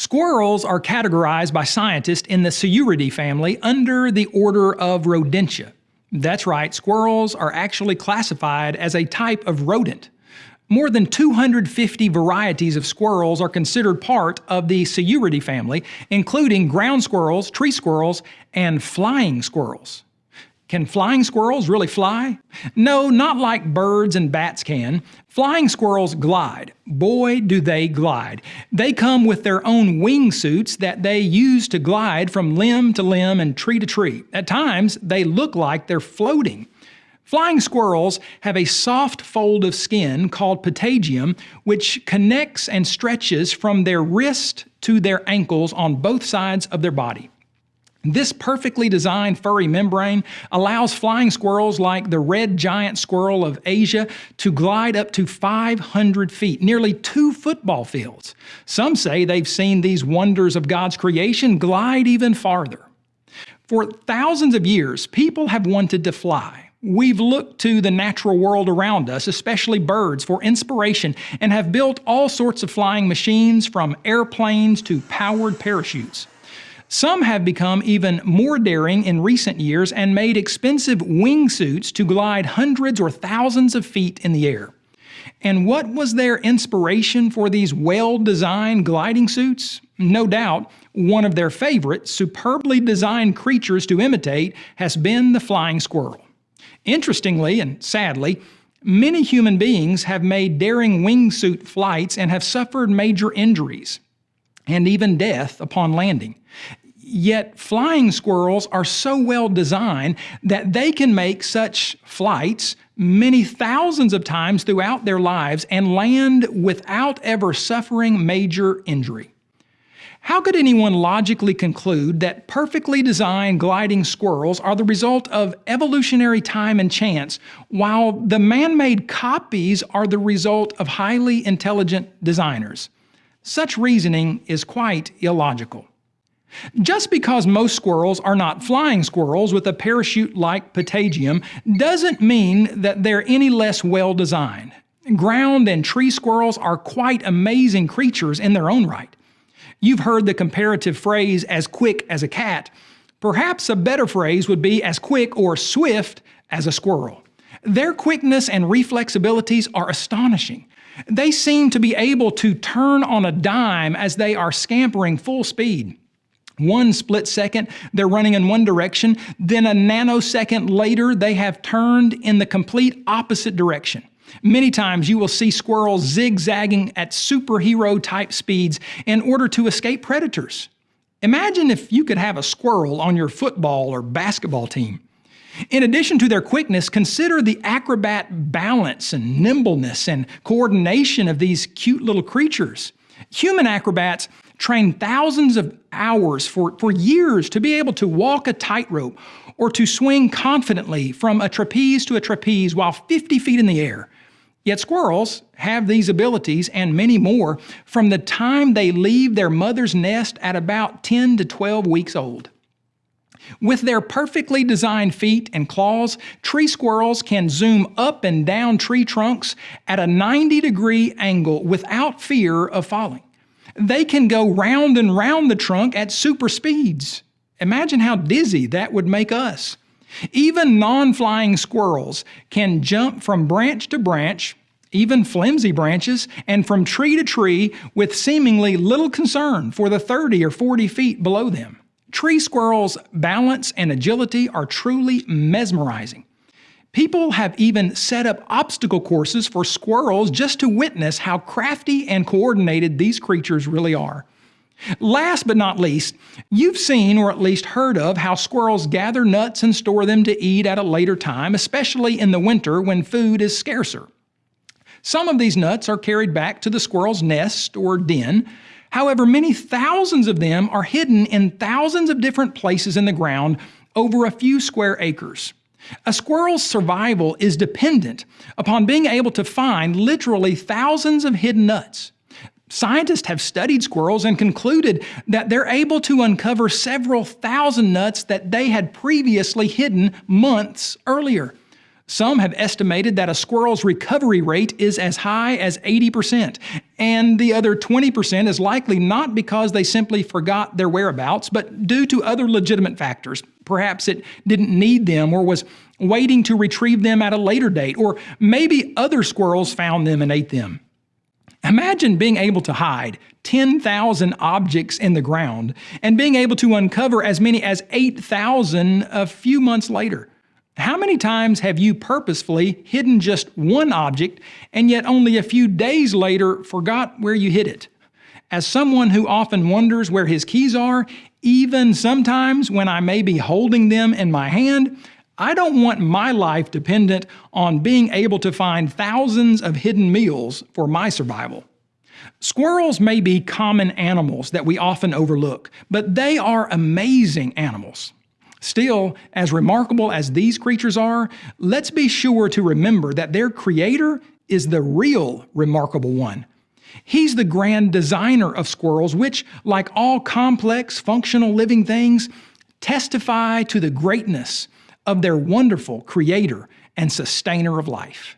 Squirrels are categorized by scientists in the Sciuridae family under the order of Rodentia. That's right, squirrels are actually classified as a type of rodent. More than 250 varieties of squirrels are considered part of the Sciuridae family, including ground squirrels, tree squirrels, and flying squirrels. Can flying squirrels really fly? No, not like birds and bats can. Flying squirrels glide. Boy, do they glide. They come with their own wingsuits that they use to glide from limb to limb and tree to tree. At times, they look like they're floating. Flying squirrels have a soft fold of skin called patagium, which connects and stretches from their wrist to their ankles on both sides of their body. This perfectly designed furry membrane allows flying squirrels like the red giant squirrel of Asia to glide up to 500 feet, nearly two football fields. Some say they've seen these wonders of God's creation glide even farther. For thousands of years, people have wanted to fly. We've looked to the natural world around us, especially birds, for inspiration and have built all sorts of flying machines from airplanes to powered parachutes. Some have become even more daring in recent years and made expensive wingsuits to glide hundreds or thousands of feet in the air. And what was their inspiration for these well-designed gliding suits? No doubt, one of their favorite, superbly designed creatures to imitate has been the flying squirrel. Interestingly and sadly, many human beings have made daring wingsuit flights and have suffered major injuries and even death upon landing. Yet flying squirrels are so well designed that they can make such flights many thousands of times throughout their lives and land without ever suffering major injury. How could anyone logically conclude that perfectly designed gliding squirrels are the result of evolutionary time and chance, while the man-made copies are the result of highly intelligent designers? Such reasoning is quite illogical. Just because most squirrels are not flying squirrels with a parachute-like patagium doesn't mean that they're any less well designed. Ground and tree squirrels are quite amazing creatures in their own right. You've heard the comparative phrase as quick as a cat. Perhaps a better phrase would be as quick or swift as a squirrel. Their quickness and reflexibilities are astonishing. They seem to be able to turn on a dime as they are scampering full speed. One split second, they're running in one direction, then a nanosecond later, they have turned in the complete opposite direction. Many times you will see squirrels zigzagging at superhero type speeds in order to escape predators. Imagine if you could have a squirrel on your football or basketball team. In addition to their quickness, consider the acrobat balance and nimbleness and coordination of these cute little creatures. Human acrobats train thousands of hours for, for years to be able to walk a tightrope or to swing confidently from a trapeze to a trapeze while 50 feet in the air. Yet squirrels have these abilities and many more from the time they leave their mother's nest at about 10 to 12 weeks old. With their perfectly designed feet and claws, tree squirrels can zoom up and down tree trunks at a 90 degree angle without fear of falling they can go round and round the trunk at super speeds. Imagine how dizzy that would make us. Even non-flying squirrels can jump from branch to branch, even flimsy branches, and from tree to tree with seemingly little concern for the 30 or 40 feet below them. Tree squirrels' balance and agility are truly mesmerizing. People have even set up obstacle courses for squirrels just to witness how crafty and coordinated these creatures really are. Last but not least, you've seen or at least heard of how squirrels gather nuts and store them to eat at a later time, especially in the winter when food is scarcer. Some of these nuts are carried back to the squirrel's nest or den. However, many thousands of them are hidden in thousands of different places in the ground over a few square acres. A squirrel's survival is dependent upon being able to find literally thousands of hidden nuts. Scientists have studied squirrels and concluded that they're able to uncover several thousand nuts that they had previously hidden months earlier. Some have estimated that a squirrel's recovery rate is as high as 80%, and the other 20% is likely not because they simply forgot their whereabouts, but due to other legitimate factors. Perhaps it didn't need them or was waiting to retrieve them at a later date, or maybe other squirrels found them and ate them. Imagine being able to hide 10,000 objects in the ground and being able to uncover as many as 8,000 a few months later. How many times have you purposefully hidden just one object and yet only a few days later forgot where you hid it? As someone who often wonders where his keys are, even sometimes when I may be holding them in my hand, I don't want my life dependent on being able to find thousands of hidden meals for my survival. Squirrels may be common animals that we often overlook, but they are amazing animals. Still, as remarkable as these creatures are, let's be sure to remember that their creator is the real remarkable one. He's the grand designer of squirrels, which, like all complex, functional living things, testify to the greatness of their wonderful creator and sustainer of life.